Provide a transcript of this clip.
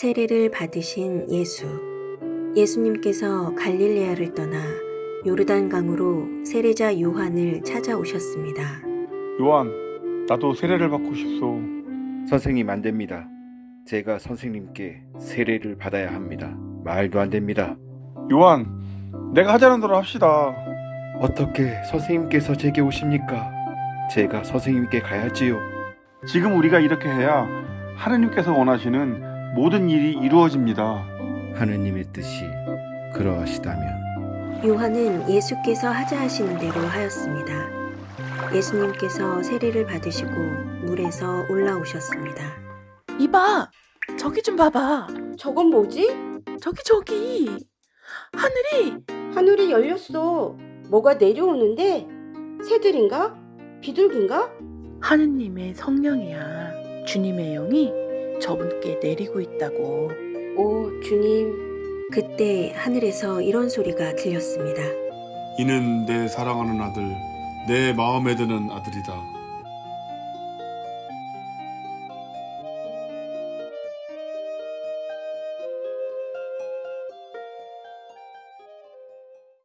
세례를 받으신 예수. 예수님께서 갈릴레아를 떠나 요르단강으로 세례자 요한을 찾아오셨습니다. 요한, 나도 세례를 받고 싶소. 선생님 안 됩니다. 제가 선생님께 세례를 받아야 합니다. 말도 안 됩니다. 요한, 내가 하자는 대로 합시다. 어떻게 선생님께서 제게 오십니까? 제가 선생님께 가야지요. 지금 우리가 이렇게 해야 하느님께서 원하시는 모든 일이 이루어집니다. 하느님의 뜻이 그러하시다면 요한은 예수께서 하자 하시는 대로 하였습니다. 예수님께서 세례를 받으시고 물에서 올라오셨습니다. 이봐, 저기 좀 봐봐. 저건 뭐지? 저기 저기 하늘이 하늘이 열렸어. 뭐가 내려오는데? 새들인가? 비둘기인가? 하느님의 성령이야. 주님의 영이 저분께 내리고 있다고. 오, 주님. 그때 하늘에서 이런 소리가 들렸습니다. 이는 내 사랑하는 아들, 내 마음에 드는 아들이다.